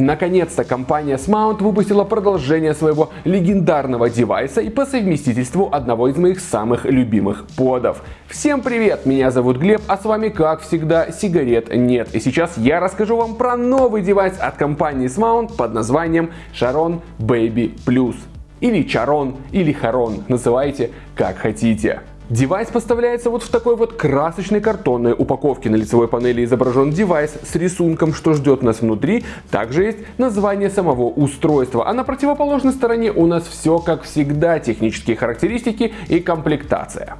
Наконец-то компания Smoant выпустила продолжение своего легендарного девайса и по совместительству одного из моих самых любимых подов. Всем привет, меня зовут Глеб, а с вами как всегда сигарет нет. И сейчас я расскажу вам про новый девайс от компании Smoant под названием Charon Baby Plus. Или Charon, или Харон, называйте как хотите. Девайс поставляется вот в такой вот красочной картонной упаковке. На лицевой панели изображен девайс с рисунком, что ждет нас внутри. Также есть название самого устройства. А на противоположной стороне у нас все как всегда. Технические характеристики и комплектация.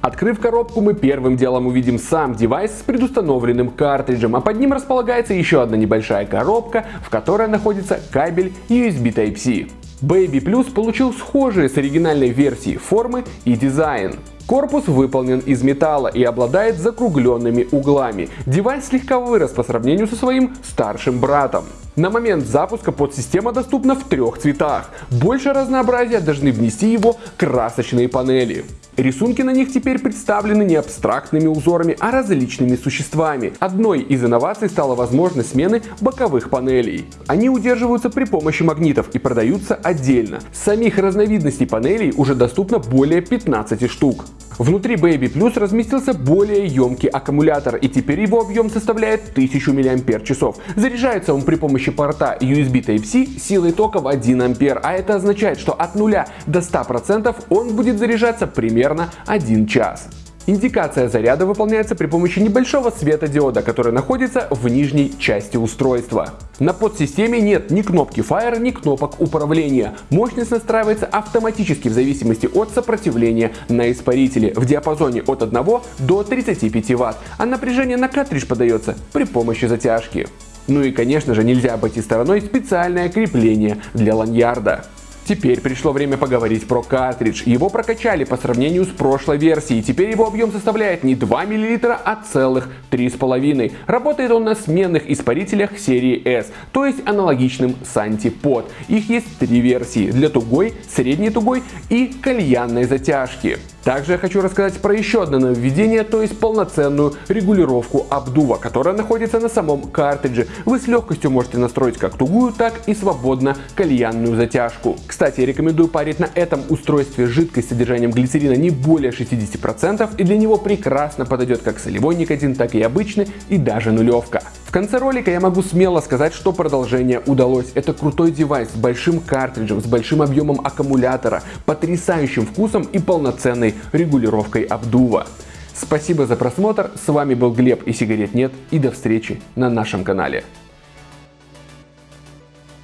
Открыв коробку, мы первым делом увидим сам девайс с предустановленным картриджем, а под ним располагается еще одна небольшая коробка, в которой находится кабель USB Type-C. Baby Plus получил схожие с оригинальной версией формы и дизайн. Корпус выполнен из металла и обладает закругленными углами. Девайс слегка вырос по сравнению со своим старшим братом. На момент запуска подсистема доступна в трех цветах. Больше разнообразия должны внести его красочные панели. Рисунки на них теперь представлены не абстрактными узорами, а различными существами. Одной из инноваций стала возможность смены боковых панелей. Они удерживаются при помощи магнитов и продаются отдельно. Самих разновидностей панелей уже доступно более 15 штук. Внутри Baby Plus разместился более емкий аккумулятор и теперь его объем составляет 1000 мАч. Заряжается он при помощи порта USB Type-C силой тока в 1 А, а это означает, что от 0 до 100% он будет заряжаться примерно 1 час. Индикация заряда выполняется при помощи небольшого светодиода, который находится в нижней части устройства. На подсистеме нет ни кнопки Fire, ни кнопок управления. Мощность настраивается автоматически в зависимости от сопротивления на испарителе в диапазоне от 1 до 35 Вт, а напряжение на картридж подается при помощи затяжки. Ну и конечно же нельзя обойти стороной специальное крепление для ланьярда. Теперь пришло время поговорить про картридж. Его прокачали по сравнению с прошлой версией. Теперь его объем составляет не 2 мл, а целых 3,5. Работает он на сменных испарителях серии S, то есть аналогичным Santipod. Их есть три версии для тугой, средней тугой и кальянной затяжки. Также я хочу рассказать про еще одно нововведение, то есть полноценную регулировку обдува, которая находится на самом картридже. Вы с легкостью можете настроить как тугую, так и свободно кальянную затяжку. Кстати, рекомендую парить на этом устройстве жидкость с содержанием глицерина не более 60% и для него прекрасно подойдет как солевой никотин, так и обычный и даже нулевка. Конце ролика я могу смело сказать, что продолжение удалось. Это крутой девайс с большим картриджем, с большим объемом аккумулятора, потрясающим вкусом и полноценной регулировкой обдува. Спасибо за просмотр, с вами был Глеб и сигарет нет и до встречи на нашем канале.